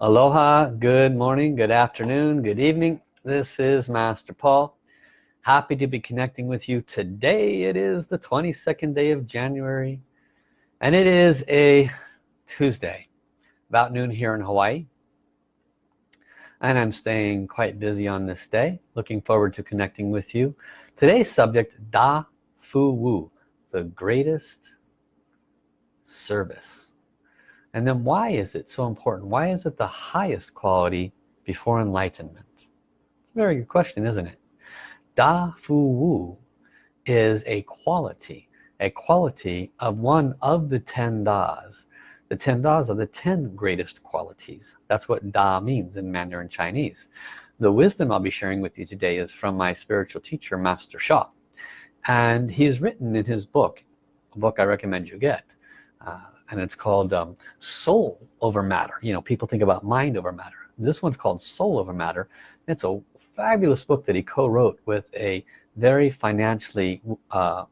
Aloha, good morning, good afternoon, good evening. This is Master Paul. Happy to be connecting with you today. It is the 22nd day of January and it is a Tuesday, about noon here in Hawaii. And I'm staying quite busy on this day. Looking forward to connecting with you. Today's subject, Da Fu Wu, the greatest service and then why is it so important? Why is it the highest quality before enlightenment? It's a very good question isn't it? Da Fu Wu is a quality a quality of one of the ten Das. The ten Das are the ten greatest qualities. That's what Da means in Mandarin Chinese. The wisdom I'll be sharing with you today is from my spiritual teacher Master Sha. And he's written in his book a book I recommend you get uh, and it's called um, soul over matter. You know people think about mind over matter. This one's called soul over matter. It's a fabulous book that he co-wrote with a very financially uh,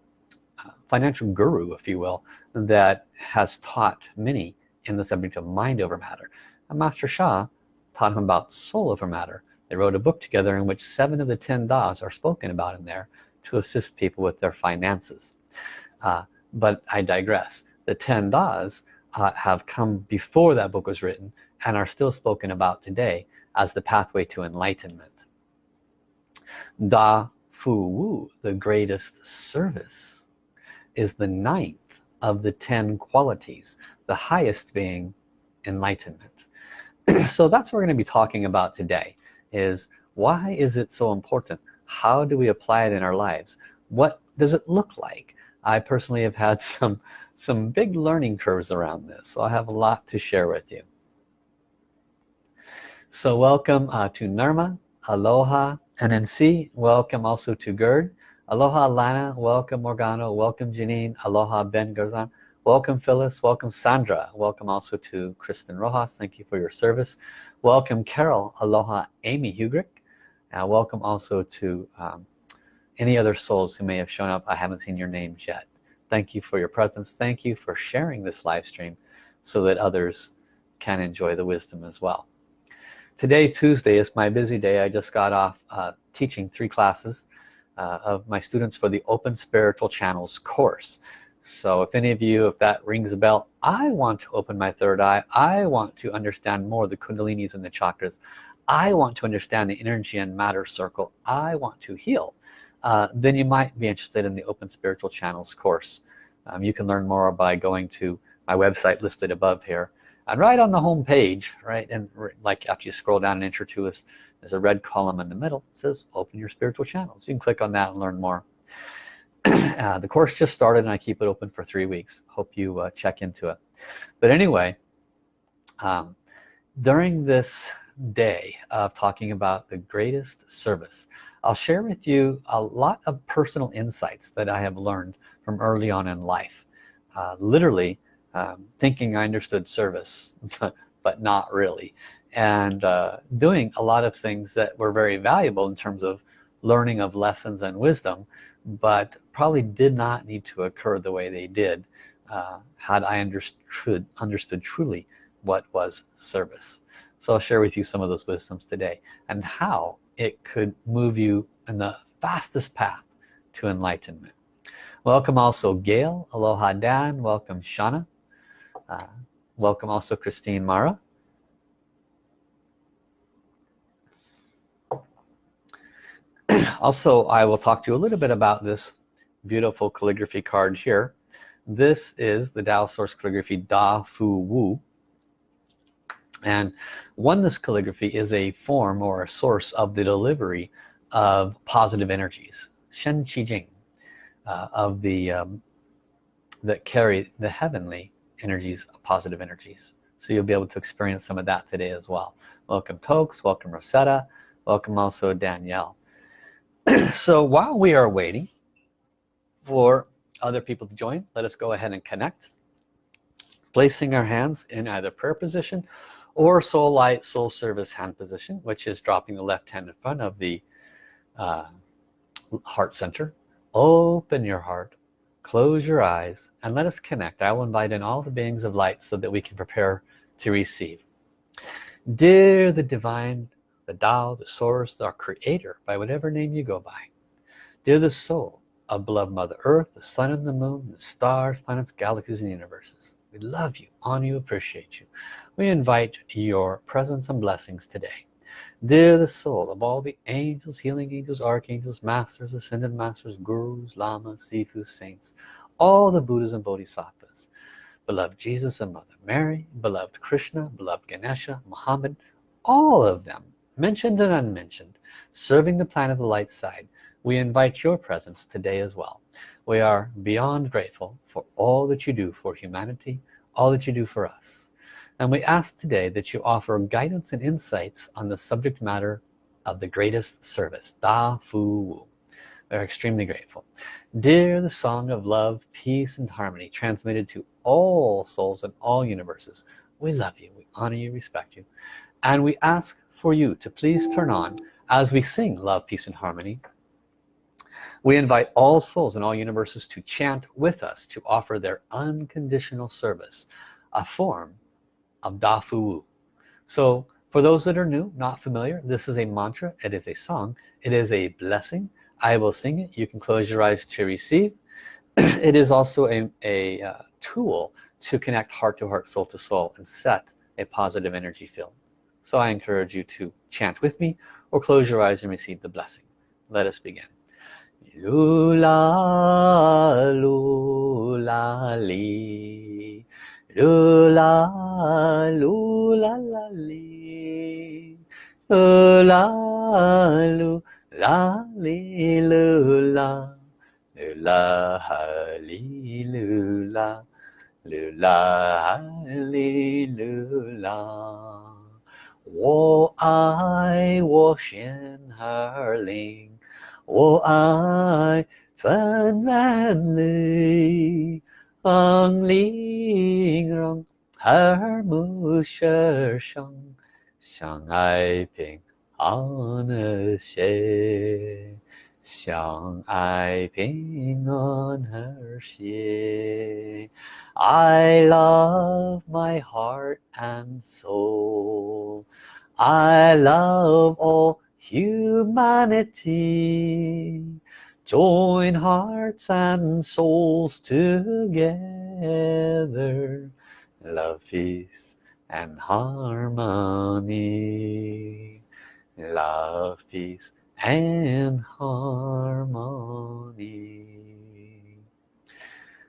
financial guru if you will that has taught many in the subject of mind over matter. And Master Sha taught him about soul over matter. They wrote a book together in which seven of the ten das are spoken about in there to assist people with their finances. Uh, but I digress the 10 Das uh, have come before that book was written and are still spoken about today as the pathway to enlightenment. Da Fu Wu the greatest service is the ninth of the ten qualities the highest being enlightenment. So that's what we're going to be talking about today is why is it so important? How do we apply it in our lives? What does it look like? I personally have had some some big learning curves around this so I have a lot to share with you. So welcome uh, to Nirma. Aloha NNC welcome also to Gerd. Aloha Lana. Welcome Morgano. Welcome Janine. Aloha Ben Garzan welcome Phyllis. Welcome Sandra. Welcome also to Kristen Rojas. Thank you for your service. Welcome Carol. Aloha Amy Hugrick. Uh, welcome also to um, any other souls who may have shown up. I haven't seen your names yet thank you for your presence. Thank you for sharing this live stream so that others can enjoy the wisdom as well. Today Tuesday is my busy day. I just got off uh, teaching three classes uh, of my students for the open spiritual channels course. So if any of you if that rings a bell I want to open my third eye. I want to understand more the kundalinis and the chakras. I want to understand the energy and matter circle. I want to heal uh, then you might be interested in the open spiritual channels course. Um, you can learn more by going to my website listed above here. And right on the home page right and like after you scroll down an inch or two is there's a red column in the middle. It says open your spiritual channels. You can click on that and learn more. Uh, the course just started and I keep it open for three weeks. Hope you uh, check into it. But anyway um, during this day of talking about the greatest service. I'll share with you a lot of personal insights that I have learned from early on in life. Uh, literally um, thinking I understood service but not really. And uh, doing a lot of things that were very valuable in terms of learning of lessons and wisdom but probably did not need to occur the way they did uh, had I understood understood truly what was service so I'll share with you some of those wisdoms today and how it could move you in the fastest path to enlightenment. Welcome also Gail aloha Dan welcome Shauna uh, welcome also Christine Mara. Also I will talk to you a little bit about this beautiful calligraphy card here. This is the Tao Source Calligraphy Da Fu Wu and oneness calligraphy is a form or a source of the delivery of positive energies Shen Qi Jing uh, of the um, that carry the heavenly energies positive energies. So you'll be able to experience some of that today as well. Welcome Tokes. Welcome Rosetta. Welcome also Danielle. So while we are waiting for other people to join let us go ahead and connect. Placing our hands in either prayer position or soul light soul service hand position which is dropping the left hand in front of the uh, heart center. Open your heart close your eyes and let us connect. I will invite in all the beings of light so that we can prepare to receive. Dear the divine the Tao the source our creator by whatever name you go by. Dear the soul of beloved mother earth the sun and the moon the stars planets galaxies and universes. We love you honor you appreciate you we invite your presence and blessings today. Dear the soul of all the angels healing angels archangels masters ascended masters gurus lamas sifus saints all the buddhas and bodhisattvas beloved jesus and mother mary beloved krishna beloved ganesha muhammad all of them mentioned and unmentioned serving the planet of the light side we invite your presence today as well. We are beyond grateful for all that you do for humanity all that you do for us and we ask today that you offer guidance and insights on the subject matter of the greatest service Da Fu Wu. We're extremely grateful. Dear the song of love peace and harmony transmitted to all souls in all universes. We love you. We honor you. Respect you. And we ask for you to please turn on as we sing love peace and harmony we invite all souls in all universes to chant with us to offer their unconditional service a form of Da Fu Wu. So for those that are new not familiar this is a mantra. It is a song. It is a blessing. I will sing it. You can close your eyes to receive. It is also a, a uh, tool to connect heart to heart soul to soul and set a positive energy field. So I encourage you to chant with me or close your eyes and receive the blessing. Let us begin. Lula lula 噜啦噜啦啦哩，噜啦噜啦哩噜啦，噜啦哈哩噜啦，噜啦哈哩噜啦。我爱我仙儿灵，我爱纯然绿。ang lingrong her musher shang shang ai ping on a she shang ai ping on her she I love my heart and soul. I love all humanity. Join hearts and souls together. Love, peace and harmony. Love, peace and harmony.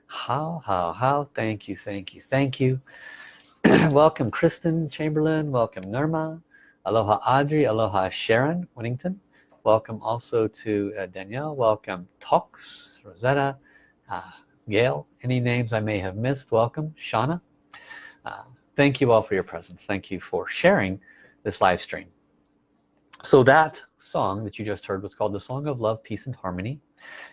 How how how? Thank you thank you thank you. Welcome Kristen Chamberlain. Welcome Nirma. Aloha Audrey. Aloha Sharon Winnington welcome also to uh, Danielle. Welcome Tox Rosetta uh, Gail. Any names I may have missed? Welcome Shauna. Uh, thank you all for your presence. Thank you for sharing this live stream. So that song that you just heard was called the song of love peace and harmony.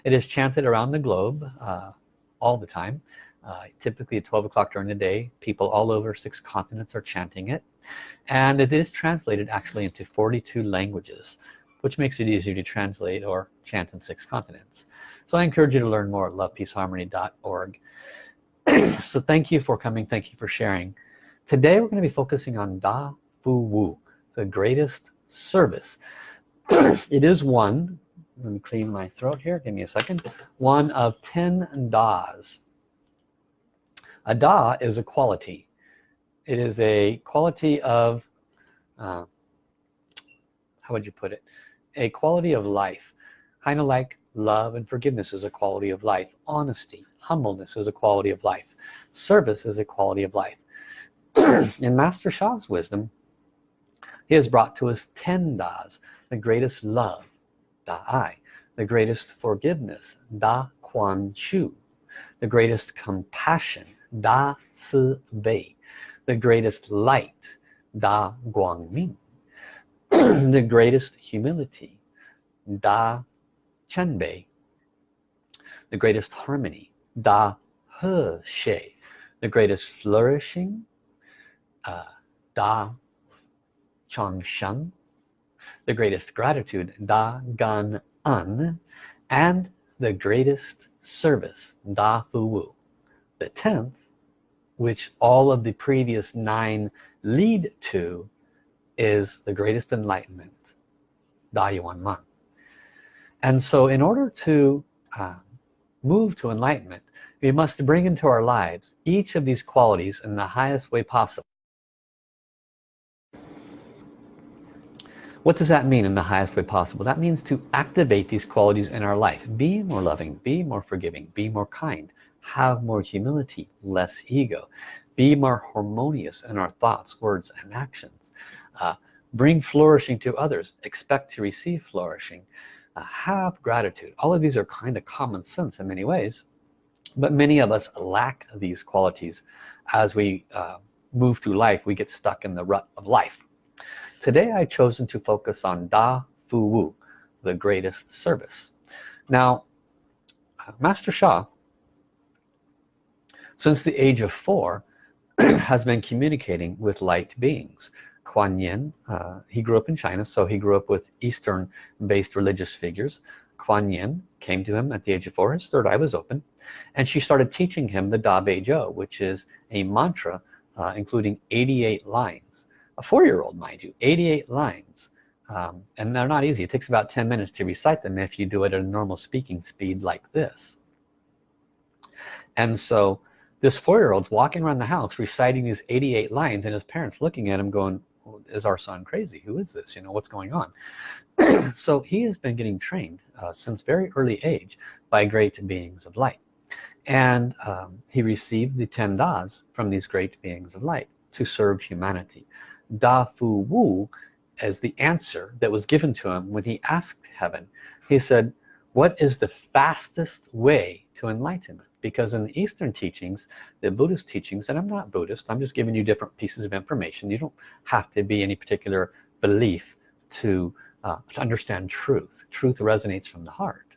It is chanted around the globe uh, all the time. Uh, typically at 12 o'clock during the day people all over six continents are chanting it. And it is translated actually into 42 languages which makes it easier to translate or chant in six continents. So I encourage you to learn more at lovepeaceharmony.org so thank you for coming. Thank you for sharing. Today we're going to be focusing on Da Fu Wu the greatest service. It is one let me clean my throat here give me a second one of 10 das. A da is a quality. It is a quality of uh, how would you put it a quality of life. Kind of like love and forgiveness is a quality of life. Honesty humbleness is a quality of life. Service is a quality of life. In Master Sha's wisdom he has brought to us 10 das the greatest love Da-ai, the greatest forgiveness, Da Kuan Shu, the greatest compassion, Da Ci Bei, the greatest light, Da Guang Ming, the greatest humility, Da Qian Bei, the greatest harmony, Da He Xie, the greatest flourishing, uh, Da Chang Sheng, the greatest gratitude Da Gan En and the greatest service Da Fu Wu the tenth which all of the previous nine lead to is the greatest enlightenment Da Yuan Man and so in order to uh, move to enlightenment we must bring into our lives each of these qualities in the highest way possible. What does that mean in the highest way possible? That means to activate these qualities in our life. Be more loving be more forgiving be more kind have more humility less ego be more harmonious in our thoughts words and actions uh, bring flourishing to others expect to receive flourishing. Uh, have gratitude. All of these are kind of common sense in many ways but many of us lack these qualities. As we uh, move through life we get stuck in the rut of life. Today I've chosen to focus on Da Fu Wu the greatest service. Now Master Sha since the age of four has been communicating with light beings Kuan Yin. Uh, he grew up in China so he grew up with Eastern based religious figures. Kuan Yin came to him at the age of four. His third eye was open and she started teaching him the Da Bei Zhou which is a mantra uh, including 88 lines. A four-year-old mind you 88 lines. Um, and they're not easy. It takes about 10 minutes to recite them if you do it at a normal speaking speed like this. And so this four-year-old's walking around the house reciting these 88 lines and his parents looking at him going is our son crazy? Who is this? You know what's going on? So he has been getting trained uh, since very early age by great beings of light. And um, he received the 10 das from these great beings of light to serve humanity. Da Fu Wu as the answer that was given to him when he asked heaven. He said what is the fastest way to enlightenment because in the Eastern teachings the Buddhist teachings and I'm not Buddhist I'm just giving you different pieces of information. You don't have to be any particular belief to, uh, to understand truth. Truth resonates from the heart.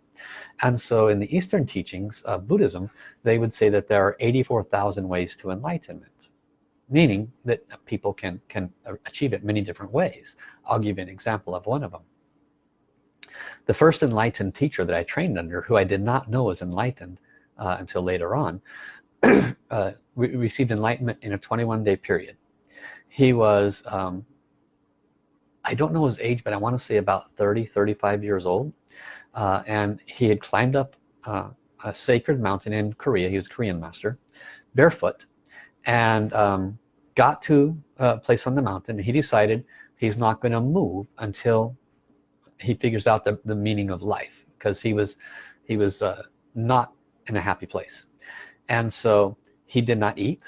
And so in the Eastern teachings of Buddhism they would say that there are 84,000 ways to enlightenment meaning that people can can achieve it many different ways. I'll give you an example of one of them. The first enlightened teacher that I trained under who I did not know was enlightened uh, until later on uh, we received enlightenment in a 21 day period. He was um, I don't know his age but I want to say about 30 35 years old uh, and he had climbed up uh, a sacred mountain in Korea. He was a Korean master barefoot and um, got to a place on the mountain he decided he's not going to move until he figures out the, the meaning of life because he was he was uh, not in a happy place. And so he did not eat.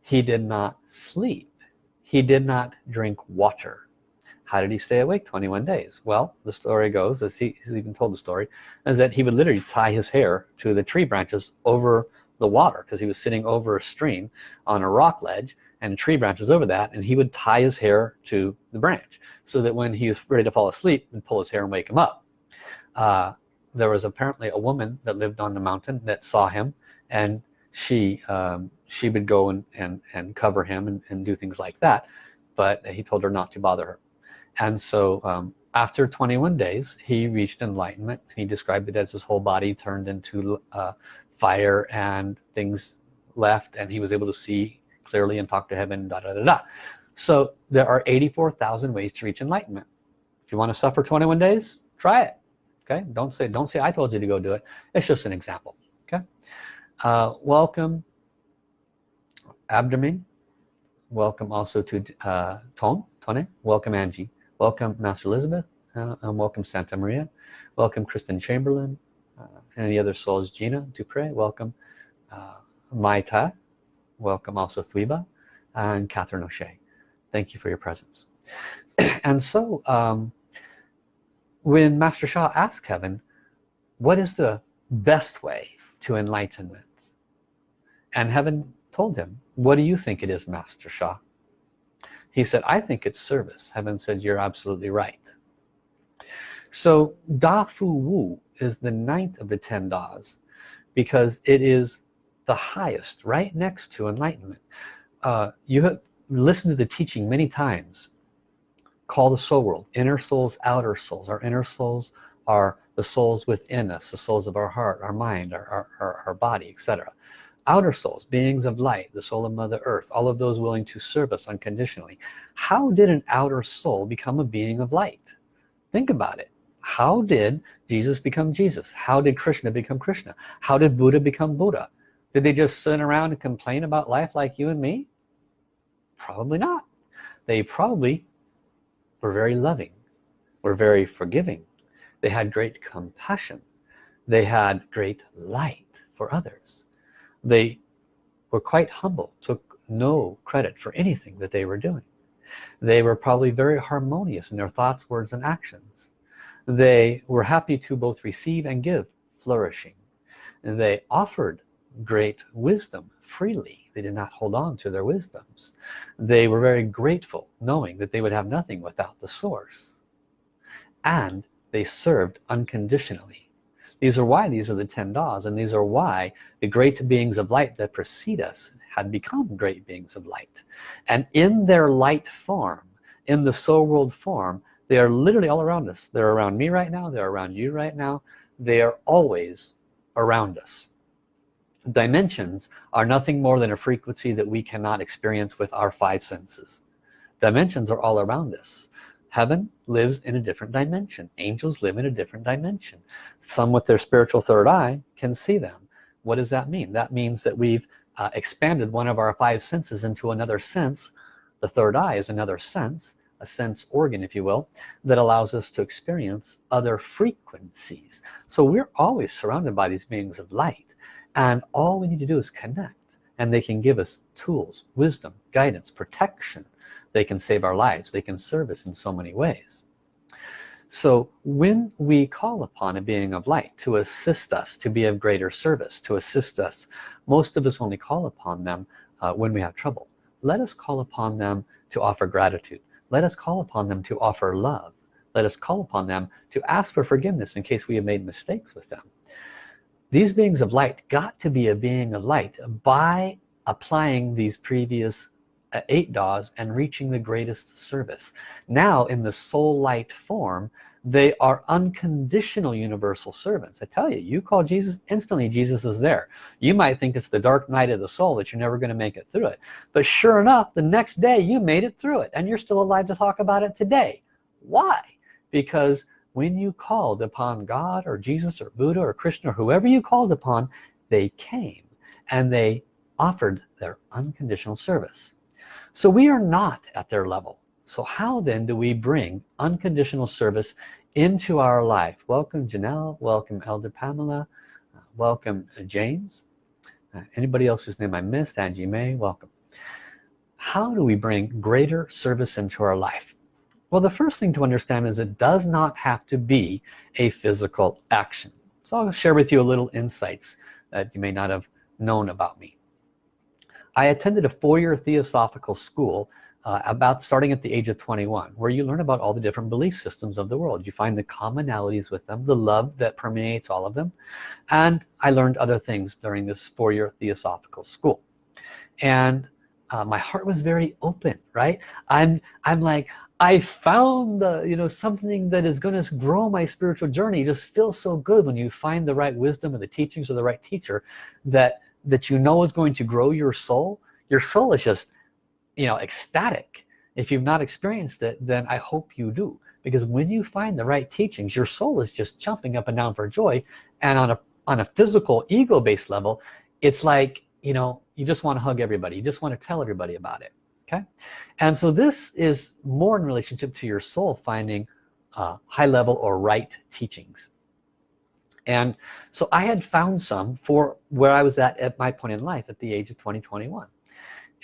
He did not sleep. He did not drink water. How did he stay awake 21 days? Well the story goes as he, he's even told the story is that he would literally tie his hair to the tree branches over the water because he was sitting over a stream on a rock ledge and tree branches over that and he would tie his hair to the branch so that when he was ready to fall asleep and pull his hair and wake him up. Uh, there was apparently a woman that lived on the mountain that saw him and she um, she would go and, and, and cover him and, and do things like that but he told her not to bother her. And so um, after 21 days he reached enlightenment he described it as his whole body turned into uh, fire and things left and he was able to see clearly and talk to heaven da da da da. So there are 84,000 ways to reach enlightenment. If you want to suffer 21 days try it okay? Don't say don't say I told you to go do it. It's just an example okay? Uh, welcome abdomen welcome also to uh, Tone welcome Angie. Welcome Master Elizabeth. Uh, and welcome Santa Maria. Welcome Kristen Chamberlain. Uh, the other souls? Gina Dupre. Welcome uh, Maita. Welcome also Thwiba and Catherine O'Shea. Thank you for your presence. And so um, when Master Sha asked Kevin what is the best way to enlightenment? And heaven told him what do you think it is Master Sha he said I think it's service. Heaven said you're absolutely right. So Da Fu Wu is the ninth of the ten Das because it is the highest right next to enlightenment. Uh, you have listened to the teaching many times call the soul world. Inner souls outer souls. Our inner souls are the souls within us the souls of our heart our mind our, our, our body etc outer souls beings of light the soul of mother earth all of those willing to serve us unconditionally. How did an outer soul become a being of light? Think about it. How did Jesus become Jesus? How did Krishna become Krishna? How did Buddha become Buddha? Did they just sit around and complain about life like you and me? Probably not. They probably were very loving were very forgiving. They had great compassion. They had great light for others. They were quite humble took no credit for anything that they were doing. They were probably very harmonious in their thoughts words and actions. They were happy to both receive and give flourishing. They offered great wisdom freely. They did not hold on to their wisdoms. They were very grateful knowing that they would have nothing without the source. And they served unconditionally. These are why these are the 10 das and these are why the great beings of light that precede us had become great beings of light. And in their light form in the soul world form they are literally all around us. They're around me right now. They're around you right now. They are always around us dimensions are nothing more than a frequency that we cannot experience with our five senses. Dimensions are all around us. Heaven lives in a different dimension. Angels live in a different dimension. Some with their spiritual third eye can see them. What does that mean? That means that we've uh, expanded one of our five senses into another sense. The third eye is another sense a sense organ if you will that allows us to experience other frequencies. So we're always surrounded by these beings of light and all we need to do is connect and they can give us tools wisdom guidance protection. They can save our lives. They can serve us in so many ways. So when we call upon a being of light to assist us to be of greater service to assist us most of us only call upon them uh, when we have trouble. Let us call upon them to offer gratitude. Let us call upon them to offer love. Let us call upon them to ask for forgiveness in case we have made mistakes with them these beings of light got to be a being of light by applying these previous uh, eight das and reaching the greatest service. Now in the soul light form they are unconditional universal servants. I tell you you call Jesus instantly Jesus is there. You might think it's the dark night of the soul that you're never going to make it through it. But sure enough the next day you made it through it and you're still alive to talk about it today. Why? Because when you called upon God or Jesus or Buddha or Krishna or whoever you called upon they came and they offered their unconditional service. So we are not at their level. So how then do we bring unconditional service into our life? Welcome Janelle. Welcome Elder Pamela. Uh, welcome uh, James. Uh, anybody else whose name I missed? Angie May welcome. How do we bring greater service into our life well the first thing to understand is it does not have to be a physical action. So I'll share with you a little insights that you may not have known about me. I attended a four-year theosophical school uh, about starting at the age of 21 where you learn about all the different belief systems of the world. You find the commonalities with them the love that permeates all of them and I learned other things during this four-year theosophical school. And uh, my heart was very open right? I'm I'm like I found the you know something that is going to grow my spiritual journey. It just feels so good when you find the right wisdom and the teachings of the right teacher that that you know is going to grow your soul. Your soul is just you know ecstatic. If you've not experienced it then I hope you do. Because when you find the right teachings your soul is just jumping up and down for joy. And on a on a physical ego-based level it's like you know you just want to hug everybody. You just want to tell everybody about it okay? And so this is more in relationship to your soul finding uh, high level or right teachings. And so I had found some for where I was at at my point in life at the age of 2021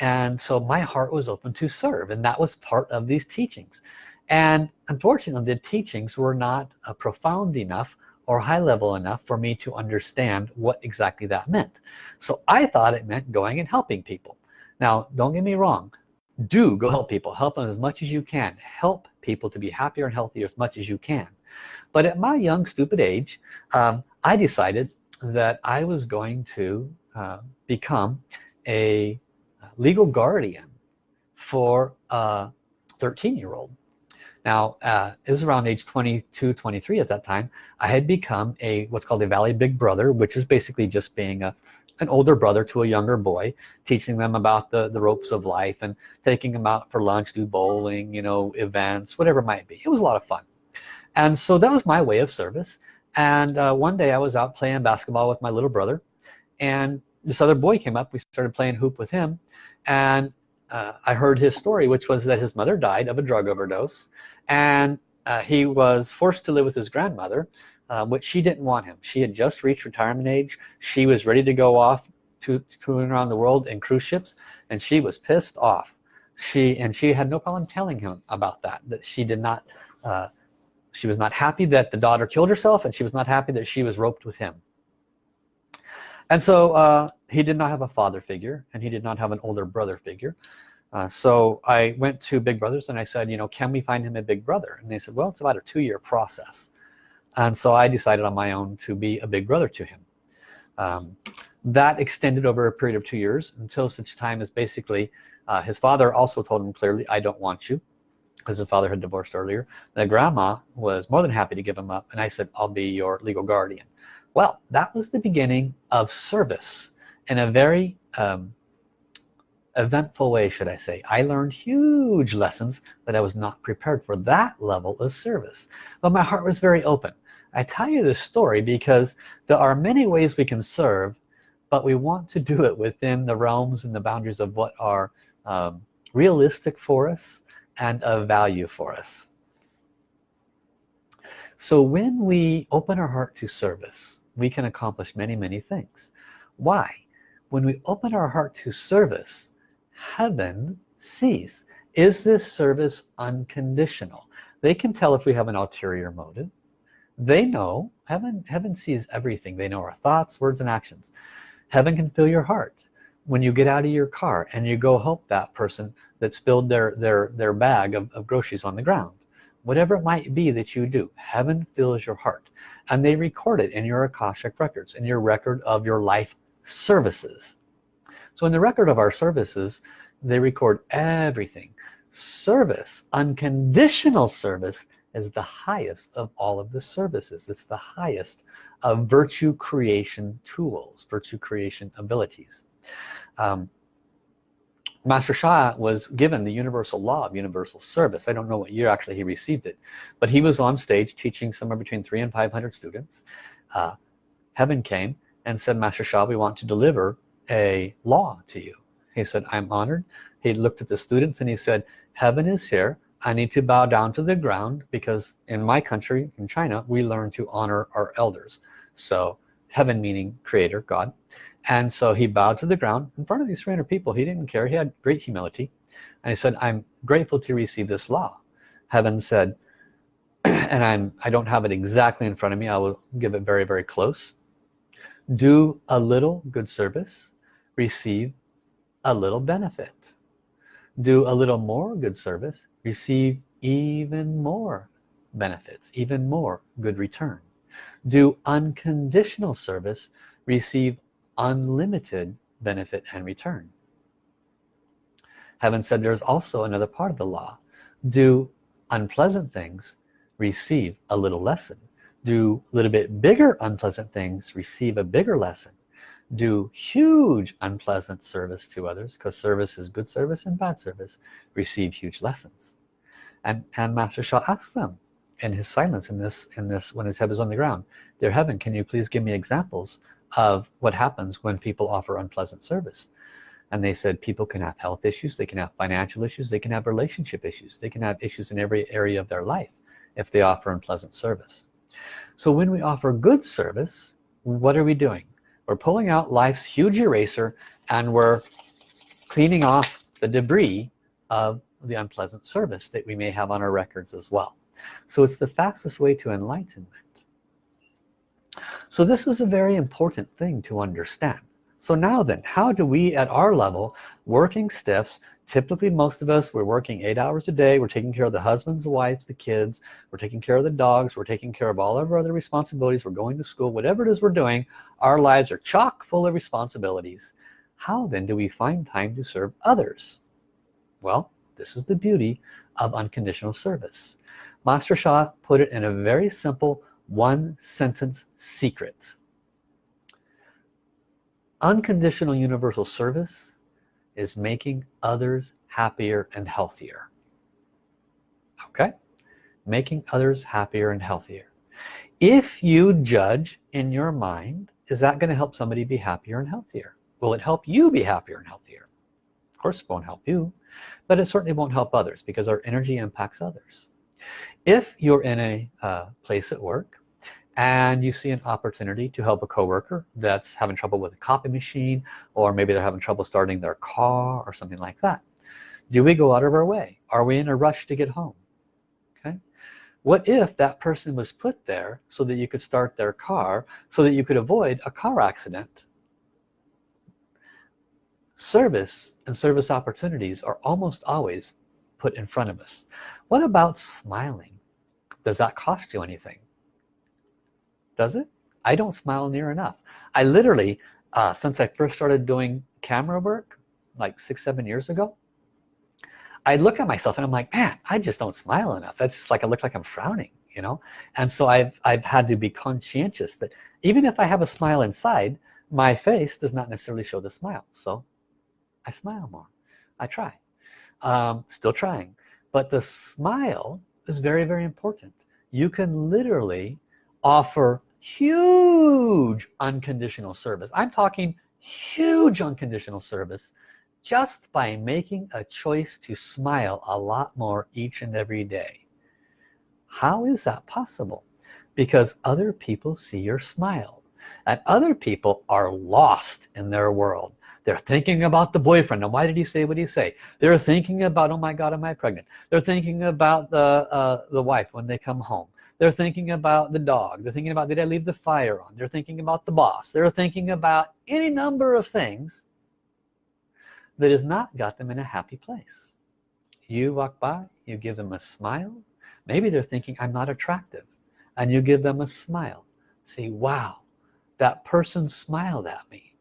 and so my heart was open to serve and that was part of these teachings. And unfortunately the teachings were not uh, profound enough or high level enough for me to understand what exactly that meant. So I thought it meant going and helping people. Now don't get me wrong do go help people. Help them as much as you can. Help people to be happier and healthier as much as you can. But at my young stupid age um, I decided that I was going to uh, become a legal guardian for a 13 year old now uh, it was around age 22 23 at that time. I had become a what's called a Valley Big Brother which is basically just being a an older brother to a younger boy teaching them about the the ropes of life and taking them out for lunch do bowling you know events whatever it might be. It was a lot of fun. And so that was my way of service. And uh, one day I was out playing basketball with my little brother and this other boy came up. We started playing hoop with him and uh, I heard his story which was that his mother died of a drug overdose and uh, he was forced to live with his grandmother uh, which she didn't want him. She had just reached retirement age. She was ready to go off to touring around the world in cruise ships and she was pissed off. She and she had no problem telling him about that that she did not uh, she was not happy that the daughter killed herself and she was not happy that she was roped with him. And so uh, he did not have a father figure and he did not have an older brother figure. Uh, so I went to Big Brothers and I said you know can we find him a big brother? And they said well it's about a two-year process and so I decided on my own to be a big brother to him. Um, that extended over a period of two years until such time as basically uh, his father also told him clearly I don't want you because his father had divorced earlier. The grandma was more than happy to give him up and I said I'll be your legal guardian. Well that was the beginning of service in a very um, eventful way should I say. I learned huge lessons that I was not prepared for that level of service. But my heart was very open I tell you this story because there are many ways we can serve but we want to do it within the realms and the boundaries of what are um, realistic for us and of value for us. So when we open our heart to service we can accomplish many many things. Why? When we open our heart to service heaven sees. Is this service unconditional? They can tell if we have an ulterior motive they know. Heaven heaven sees everything. They know our thoughts words and actions. Heaven can fill your heart when you get out of your car and you go help that person that spilled their their their bag of, of groceries on the ground. Whatever it might be that you do heaven fills your heart. And they record it in your Akashic records in your record of your life services. So in the record of our services they record everything. Service unconditional service is the highest of all of the services. It's the highest of virtue creation tools virtue creation abilities. Um, Master Sha was given the universal law of universal service. I don't know what year actually he received it but he was on stage teaching somewhere between three and five hundred students. Uh, heaven came and said Master Sha we want to deliver a law to you. He said I'm honored. He looked at the students and he said heaven is here I need to bow down to the ground because in my country in China we learn to honor our elders. So heaven meaning creator God. And so he bowed to the ground in front of these 300 people. He didn't care. He had great humility. And he said I'm grateful to receive this law. Heaven said and I'm I don't have it exactly in front of me. I will give it very very close. Do a little good service. Receive a little benefit. Do a little more good service receive even more benefits even more good return. Do unconditional service receive unlimited benefit and return? Heaven said there's also another part of the law. Do unpleasant things receive a little lesson? Do a little bit bigger unpleasant things receive a bigger lesson do huge unpleasant service to others because service is good service and bad service receive huge lessons. And and master Sha ask them in his silence in this in this when his head is on the ground dear heaven can you please give me examples of what happens when people offer unpleasant service? And they said people can have health issues they can have financial issues they can have relationship issues they can have issues in every area of their life if they offer unpleasant service. So when we offer good service what are we doing we're pulling out life's huge eraser and we're cleaning off the debris of the unpleasant service that we may have on our records as well. So it's the fastest way to enlightenment. So this is a very important thing to understand so now then how do we at our level working stiffs typically most of us we're working eight hours a day we're taking care of the husbands the wives the kids we're taking care of the dogs we're taking care of all of our other responsibilities we're going to school whatever it is we're doing our lives are chock full of responsibilities. How then do we find time to serve others? Well this is the beauty of unconditional service. Master Sha put it in a very simple one sentence secret unconditional universal service is making others happier and healthier. Okay? Making others happier and healthier. If you judge in your mind is that going to help somebody be happier and healthier? Will it help you be happier and healthier? Of course it won't help you but it certainly won't help others because our energy impacts others. If you're in a uh, place at work and you see an opportunity to help a coworker that's having trouble with a copy machine or maybe they're having trouble starting their car or something like that. Do we go out of our way? Are we in a rush to get home? Okay. What if that person was put there so that you could start their car so that you could avoid a car accident? Service and service opportunities are almost always put in front of us. What about smiling? Does that cost you anything does it? I don't smile near enough. I literally uh, since I first started doing camera work like six seven years ago I look at myself and I'm like man I just don't smile enough. It's like I look like I'm frowning you know? And so I've I've had to be conscientious that even if I have a smile inside my face does not necessarily show the smile. So I smile more. I try. Um, still trying. But the smile is very very important. You can literally offer huge unconditional service. I'm talking huge unconditional service just by making a choice to smile a lot more each and every day. How is that possible? Because other people see your smile and other people are lost in their world. They're thinking about the boyfriend. And why did he say what he say? They're thinking about oh my god am I pregnant? They're thinking about the uh, the wife when they come home they're thinking about the dog. They're thinking about did I leave the fire on? They're thinking about the boss. They're thinking about any number of things that has not got them in a happy place. You walk by you give them a smile. Maybe they're thinking I'm not attractive and you give them a smile. Say wow that person smiled at me.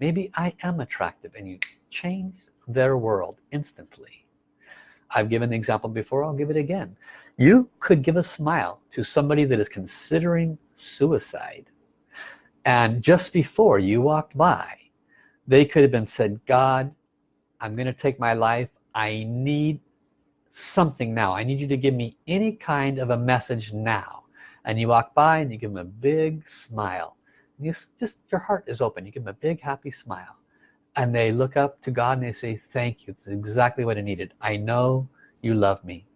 Maybe I am attractive and you change their world instantly. I've given the example before I'll give it again you could give a smile to somebody that is considering suicide. And just before you walked by they could have been said God I'm gonna take my life. I need something now. I need you to give me any kind of a message now. And you walk by and you give them a big smile. You just your heart is open. You give them a big happy smile. And they look up to God and they say thank you. This is exactly what I needed. I know you love me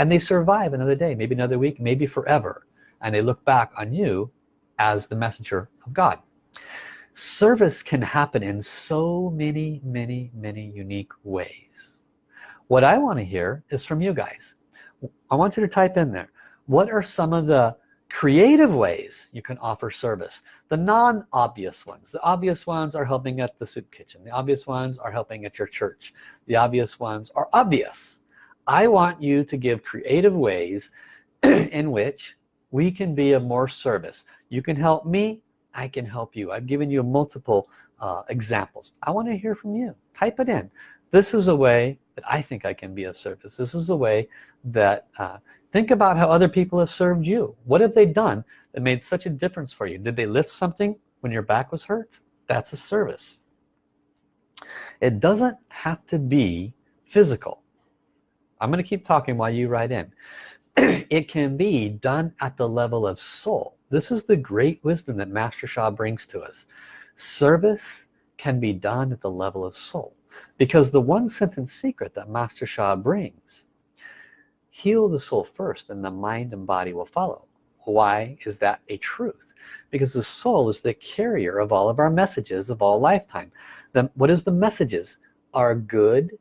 and they survive another day maybe another week maybe forever and they look back on you as the messenger of God. Service can happen in so many many many unique ways. What I want to hear is from you guys. I want you to type in there. What are some of the creative ways you can offer service? The non-obvious ones. The obvious ones are helping at the soup kitchen. The obvious ones are helping at your church. The obvious ones are obvious I want you to give creative ways in which we can be of more service. You can help me I can help you. I've given you multiple uh, examples. I want to hear from you. Type it in. This is a way that I think I can be of service. This is a way that uh, think about how other people have served you. What have they done that made such a difference for you? Did they lift something when your back was hurt? That's a service. It doesn't have to be physical I'm gonna keep talking while you write in. It can be done at the level of soul. This is the great wisdom that Master Sha brings to us. Service can be done at the level of soul. Because the one sentence secret that Master Sha brings heal the soul first and the mind and body will follow. Why is that a truth? Because the soul is the carrier of all of our messages of all lifetime. Then what is the messages? Our good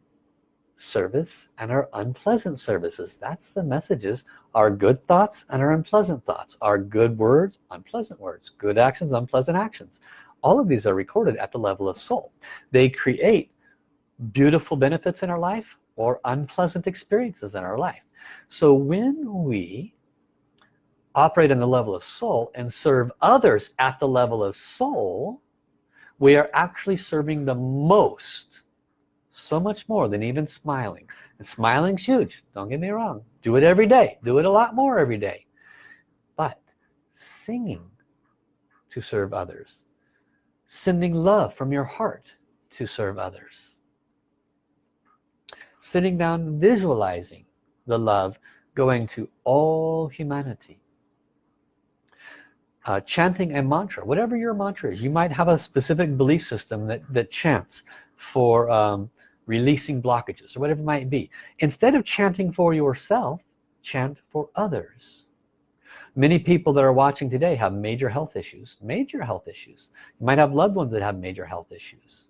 service and our unpleasant services. That's the messages. Our good thoughts and our unpleasant thoughts. Our good words unpleasant words. Good actions unpleasant actions. All of these are recorded at the level of soul. They create beautiful benefits in our life or unpleasant experiences in our life. So when we operate on the level of soul and serve others at the level of soul we are actually serving the most so much more than even smiling. And smiling's huge don't get me wrong. Do it every day. Do it a lot more every day. But singing to serve others sending love from your heart to serve others sitting down visualizing the love going to all humanity uh, chanting a mantra whatever your mantra is. You might have a specific belief system that that chants for um, releasing blockages or whatever it might be. Instead of chanting for yourself chant for others. Many people that are watching today have major health issues major health issues. You might have loved ones that have major health issues.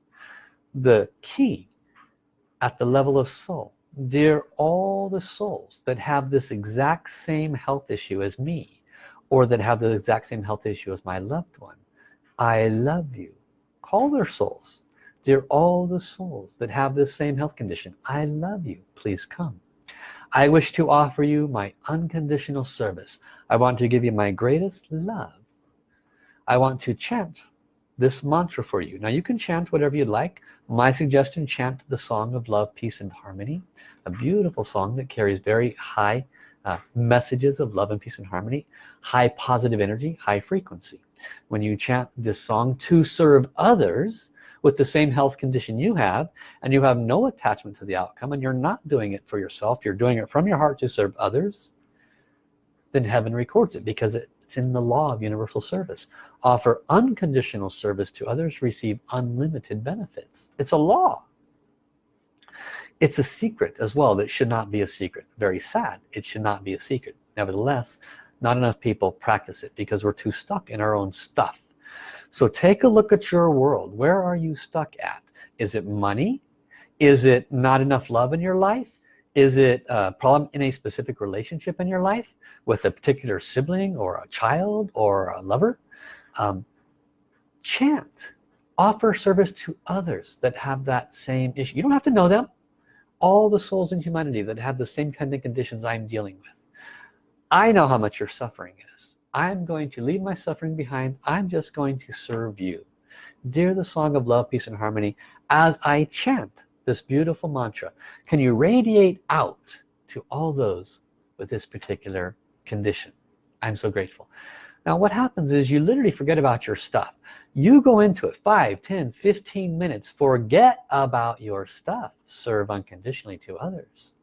The key at the level of soul they're all the souls that have this exact same health issue as me or that have the exact same health issue as my loved one. I love you. Call their souls they're all the souls that have this same health condition. I love you. Please come. I wish to offer you my unconditional service. I want to give you my greatest love. I want to chant this mantra for you. Now you can chant whatever you'd like. My suggestion chant the song of love peace and harmony a beautiful song that carries very high uh, messages of love and peace and harmony high positive energy high frequency. When you chant this song to serve others with the same health condition you have and you have no attachment to the outcome and you're not doing it for yourself you're doing it from your heart to serve others then heaven records it because it's in the law of universal service. Offer unconditional service to others receive unlimited benefits. It's a law. It's a secret as well that should not be a secret. Very sad. It should not be a secret. Nevertheless not enough people practice it because we're too stuck in our own stuff so take a look at your world. Where are you stuck at? Is it money? Is it not enough love in your life? Is it a problem in a specific relationship in your life with a particular sibling or a child or a lover? Um, chant. Offer service to others that have that same issue. You don't have to know them. All the souls in humanity that have the same kind of conditions I'm dealing with. I know how much your suffering is I'm going to leave my suffering behind. I'm just going to serve you. Dear the song of love peace and harmony as I chant this beautiful mantra can you radiate out to all those with this particular condition? I'm so grateful. Now what happens is you literally forget about your stuff. You go into it 5 10 15 minutes forget about your stuff. Serve unconditionally to others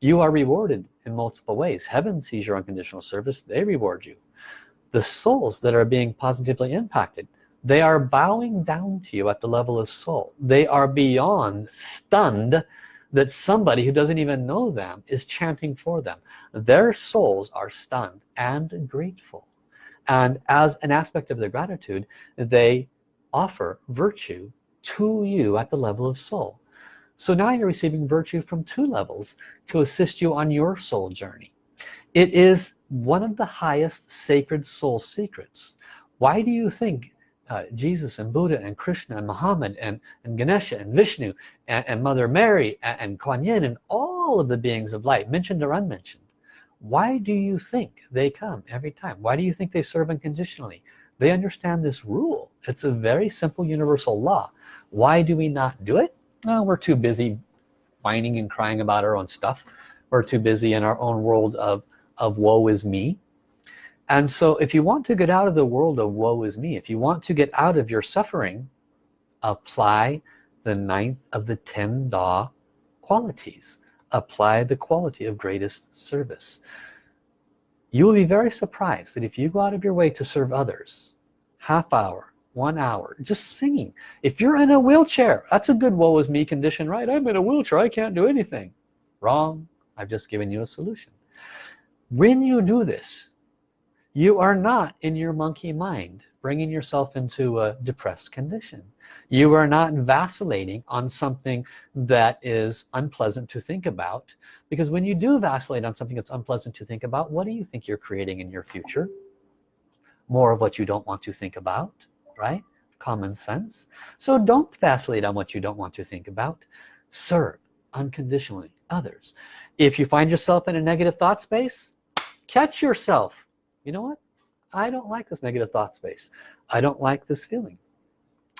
you are rewarded in multiple ways. Heaven sees your unconditional service. They reward you. The souls that are being positively impacted they are bowing down to you at the level of soul. They are beyond stunned that somebody who doesn't even know them is chanting for them. Their souls are stunned and grateful. And as an aspect of their gratitude they offer virtue to you at the level of soul so now you're receiving virtue from two levels to assist you on your soul journey. It is one of the highest sacred soul secrets. Why do you think uh, Jesus and Buddha and Krishna and Muhammad and, and Ganesha and Vishnu and, and Mother Mary and, and Kuan Yin and all of the beings of light mentioned or unmentioned why do you think they come every time? Why do you think they serve unconditionally? They understand this rule. It's a very simple universal law. Why do we not do it well, we're too busy whining and crying about our own stuff. We're too busy in our own world of of woe is me. And so if you want to get out of the world of woe is me if you want to get out of your suffering apply the ninth of the ten Da qualities. Apply the quality of greatest service. You will be very surprised that if you go out of your way to serve others half hour one hour just singing. If you're in a wheelchair that's a good woe is me condition right? I'm in a wheelchair I can't do anything. Wrong. I've just given you a solution. When you do this you are not in your monkey mind bringing yourself into a depressed condition. You are not vacillating on something that is unpleasant to think about because when you do vacillate on something that's unpleasant to think about what do you think you're creating in your future? More of what you don't want to think about right? Common sense. So don't vacillate on what you don't want to think about. Serve unconditionally others. If you find yourself in a negative thought space catch yourself. You know what? I don't like this negative thought space. I don't like this feeling.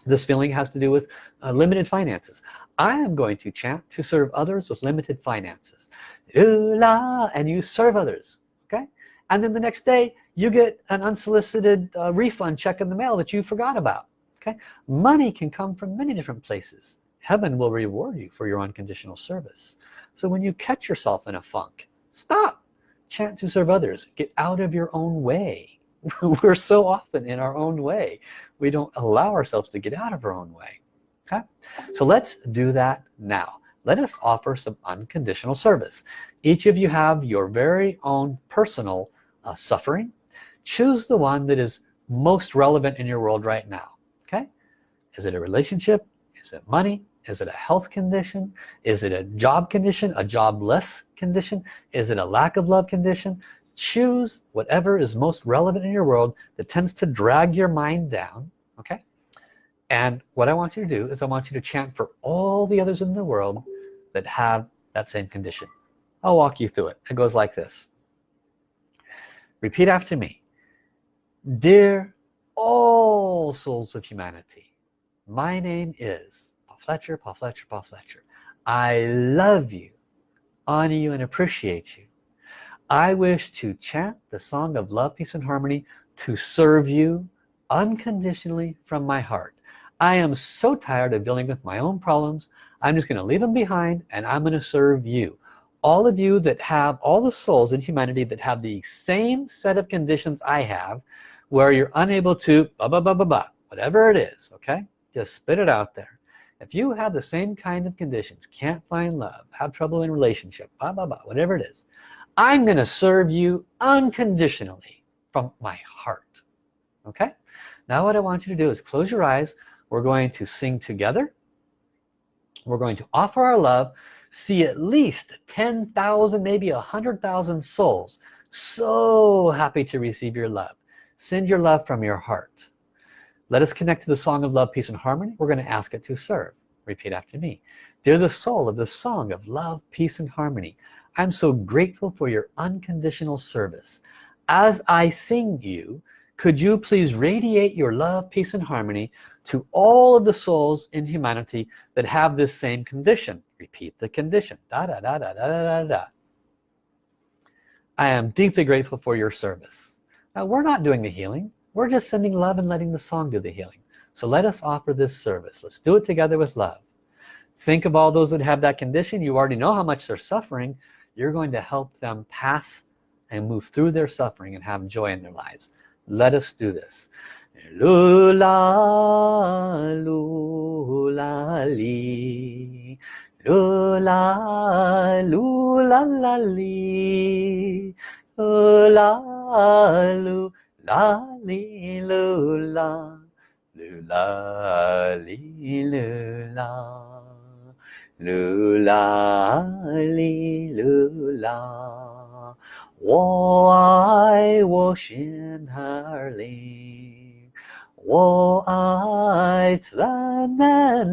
This feeling has to do with uh, limited finances. I am going to chant to serve others with limited finances. Ooh, la, and you serve others okay? And then the next day you get an unsolicited uh, refund check in the mail that you forgot about okay? Money can come from many different places. Heaven will reward you for your unconditional service. So when you catch yourself in a funk stop. Chant to serve others. Get out of your own way. We're so often in our own way we don't allow ourselves to get out of our own way okay? So let's do that now. Let us offer some unconditional service. Each of you have your very own personal uh, suffering choose the one that is most relevant in your world right now okay? Is it a relationship? Is it money? Is it a health condition? Is it a job condition a jobless condition? Is it a lack of love condition? Choose whatever is most relevant in your world that tends to drag your mind down okay? And what I want you to do is I want you to chant for all the others in the world that have that same condition. I'll walk you through it. It goes like this. Repeat after me dear all souls of humanity my name is Paul Fletcher Paul Fletcher Paul Fletcher. I love you honor you and appreciate you. I wish to chant the song of love peace and harmony to serve you unconditionally from my heart. I am so tired of dealing with my own problems. I'm just gonna leave them behind and I'm gonna serve you all of you that have all the souls in humanity that have the same set of conditions I have where you're unable to blah, blah, blah, blah, blah, whatever it is okay? Just spit it out there. If you have the same kind of conditions can't find love have trouble in relationship blah blah blah whatever it is I'm gonna serve you unconditionally from my heart okay? Now what I want you to do is close your eyes. We're going to sing together. We're going to offer our love see at least 10,000 maybe a hundred thousand souls. So happy to receive your love. Send your love from your heart. Let us connect to the song of love peace and harmony. We're going to ask it to serve. Repeat after me. Dear the soul of the song of love peace and harmony I'm so grateful for your unconditional service. As I sing you could you please radiate your love peace and harmony to all of the souls in humanity that have this same condition? Repeat the condition. Da da da da da da da I am deeply grateful for your service. Now we're not doing the healing. We're just sending love and letting the song do the healing. So let us offer this service. Let's do it together with love. Think of all those that have that condition. You already know how much they're suffering. You're going to help them pass and move through their suffering and have joy in their lives let us do this. Lula lula li. Lula lula la li. Lula lula li lula. Lula li lula. Lula li lula 我爱我心儿里，我爱自然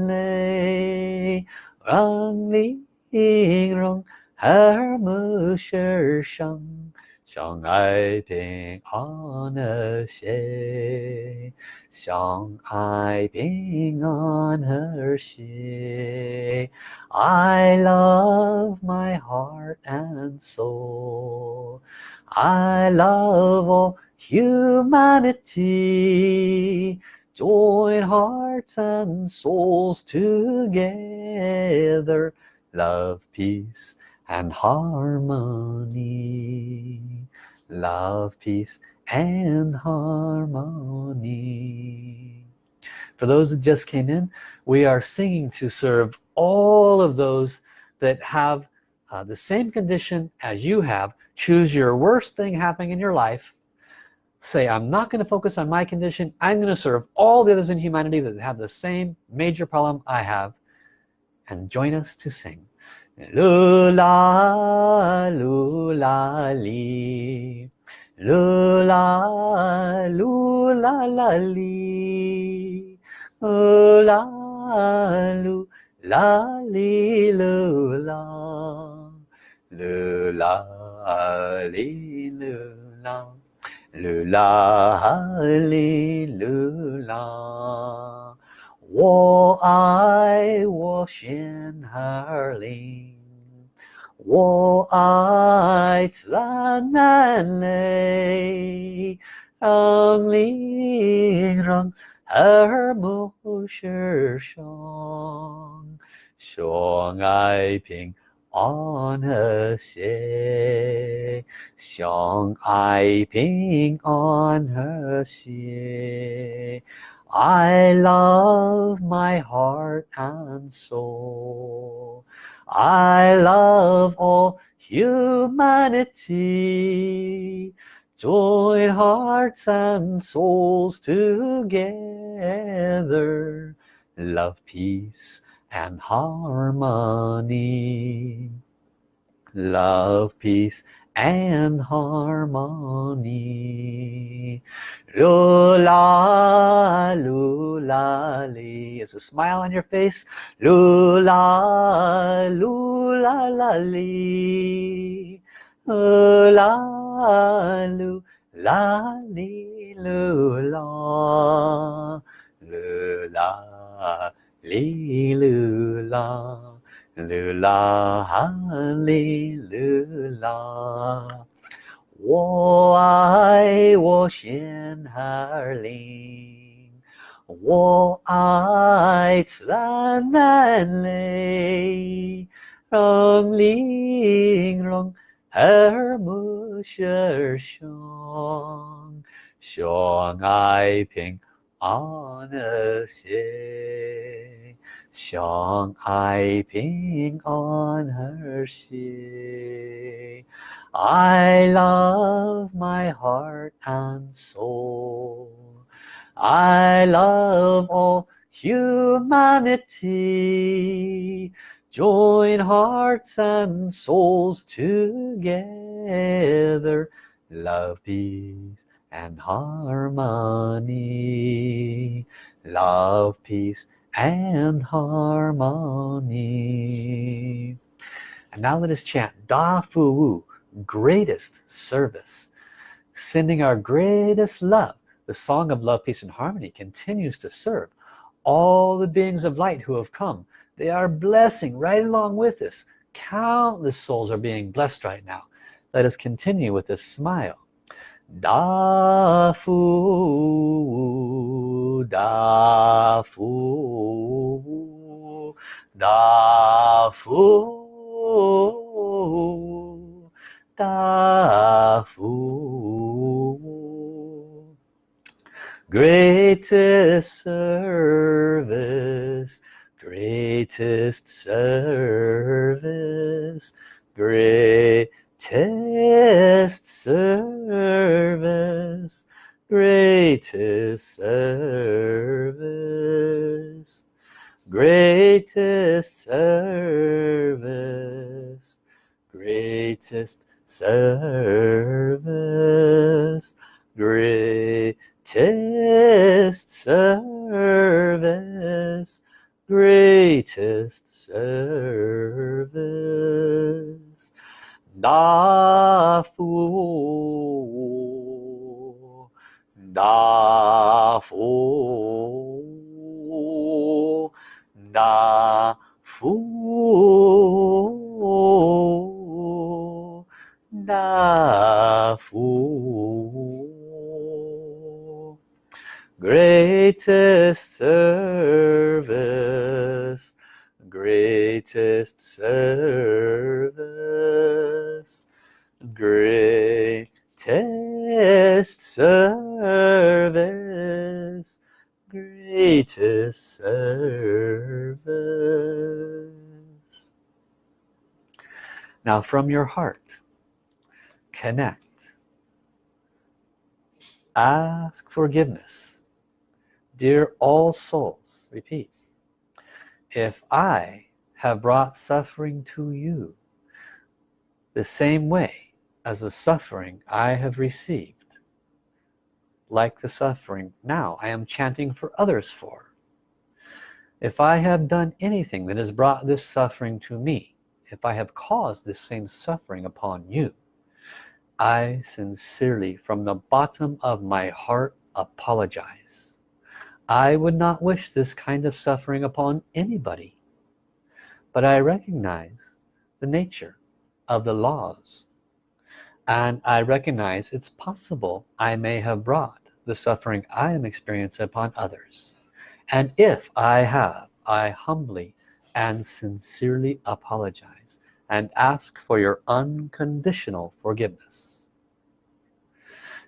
美，让你容和睦世上。相爱平安和谐，相爱平安和谐。I love my heart and soul. I love all humanity. Join hearts and souls together. Love, peace, and harmony. Love peace and harmony. For those that just came in we are singing to serve all of those that have uh, the same condition as you have. Choose your worst thing happening in your life. Say I'm not going to focus on my condition. I'm going to serve all the others in humanity that have the same major problem I have. And join us to sing Lula, lula, li. Lula, lula, la, li. Lula, lula, li, lula. Lula, li, lula. Lula, li. 我爱我心儿灵，我爱自然美丽，让灵让 耳目是伤，相爱平安和谐，相爱平安和谐。 I love my heart and soul. I love all humanity. Join hearts and souls together. Love, peace and harmony. Love, peace and harmony. Lula, lula, li. Is a smile on your face? Lula, lula, la, li. Lula, lula, li, lula. Lula, li, lula. 噜啦哈利噜啦，我爱我仙儿灵，我爱赞美嘞，让灵让耳目舌胸，胸爱平。安和谐，相爱平安和谐。I love my heart and soul. I love all humanity. Join hearts and souls together. Love, peace and harmony. Love, peace and harmony. And now let us chant Da Fu Wu greatest service. Sending our greatest love the song of love peace and harmony continues to serve all the beings of light who have come. They are blessing right along with us. Countless souls are being blessed right now. Let us continue with this smile da fu da fu da fu Da Fu greatest service greatest service greatest service greatest service greatest service greatest service greatest service greatest service Da fu, da fu, da fu, da fu, Greatest service, greatest service greatest service. Greatest service. Now from your heart connect. Ask forgiveness. Dear all souls repeat. If I have brought suffering to you the same way as the suffering I have received. Like the suffering now I am chanting for others for. If I have done anything that has brought this suffering to me if I have caused this same suffering upon you I sincerely from the bottom of my heart apologize. I would not wish this kind of suffering upon anybody. But I recognize the nature of the laws and I recognize it's possible I may have brought the suffering I am experiencing upon others. And if I have I humbly and sincerely apologize and ask for your unconditional forgiveness.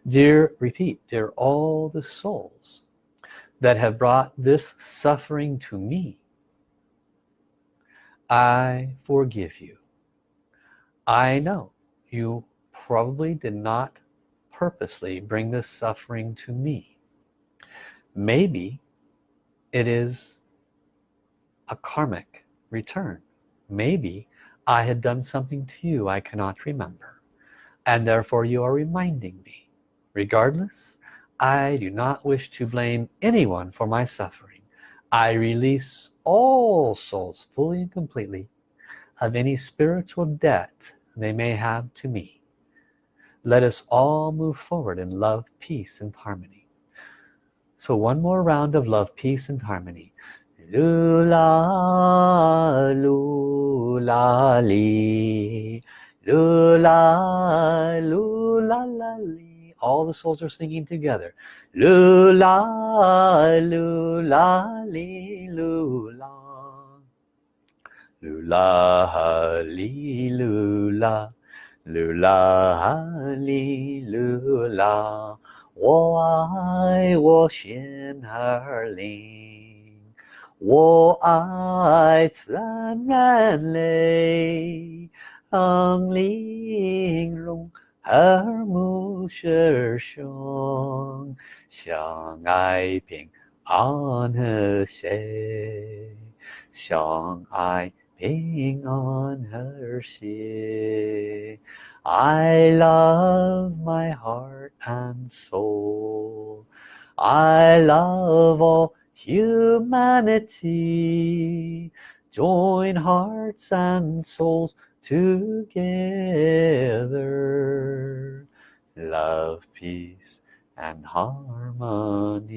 Dear repeat dear all the souls that have brought this suffering to me I forgive you. I know you probably did not purposely bring this suffering to me. Maybe it is a karmic return. Maybe I had done something to you I cannot remember and therefore you are reminding me. Regardless I do not wish to blame anyone for my suffering. I release all souls fully and completely of any spiritual debt they may have to me let us all move forward in love peace and harmony. So one more round of love peace and harmony. Lula lula li. Lula lula la li. All the souls are singing together. Lula lula li lula. Lula li lula lula li lula 我爱我心儿灵，我爱自然人类，让灵容和睦师兄，相爱平安和谐，相爱 ping on her ship I love my heart and soul. I love all humanity. Join hearts and souls together. Love peace and harmony.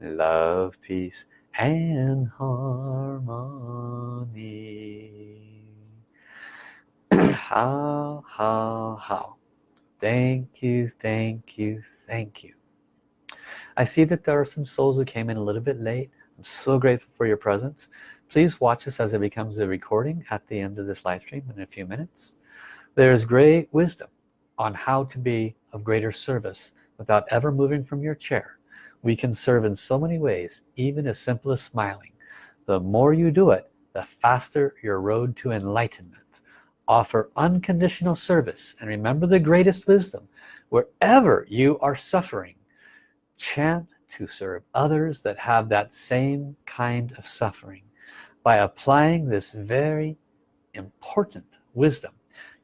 Love peace and harmony. How how how thank you thank you thank you. I see that there are some souls who came in a little bit late. I'm so grateful for your presence. Please watch us as it becomes a recording at the end of this live stream in a few minutes. There's great wisdom on how to be of greater service without ever moving from your chair we can serve in so many ways even as simple as smiling. The more you do it the faster your road to enlightenment. Offer unconditional service and remember the greatest wisdom. Wherever you are suffering chant to serve others that have that same kind of suffering. By applying this very important wisdom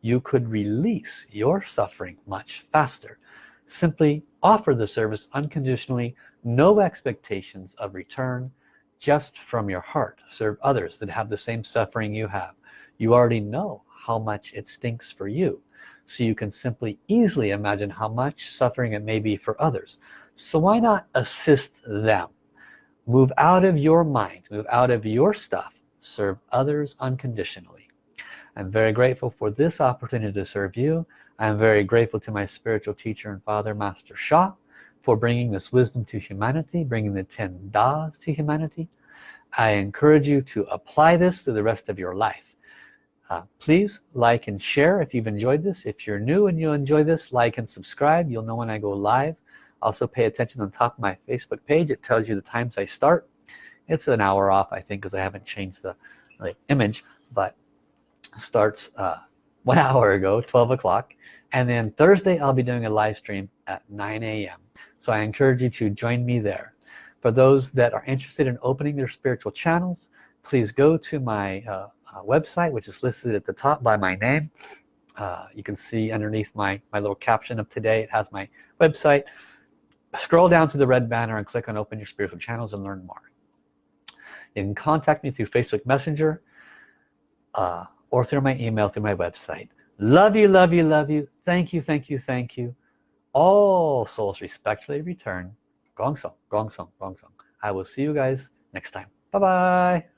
you could release your suffering much faster. Simply offer the service unconditionally no expectations of return just from your heart. Serve others that have the same suffering you have. You already know how much it stinks for you. So you can simply easily imagine how much suffering it may be for others. So why not assist them? Move out of your mind move out of your stuff. Serve others unconditionally. I'm very grateful for this opportunity to serve you I'm very grateful to my spiritual teacher and father master Sha for bringing this wisdom to humanity bringing the 10 das to humanity. I encourage you to apply this to the rest of your life. Uh, please like and share if you've enjoyed this. If you're new and you enjoy this like and subscribe. You'll know when I go live. Also pay attention on top of my Facebook page. It tells you the times I start. It's an hour off I think because I haven't changed the, the image but starts uh, one hour ago 12 o'clock and then Thursday I'll be doing a live stream at 9 a.m. so I encourage you to join me there. For those that are interested in opening their spiritual channels please go to my uh, uh, website which is listed at the top by my name. Uh, you can see underneath my my little caption of today it has my website. Scroll down to the red banner and click on open your spiritual channels and learn more. You can contact me through Facebook Messenger. Uh, or through my email through my website. Love you love you love you. Thank you thank you thank you. All souls respectfully return. Gong song gong song gong song I will see you guys next time. Bye bye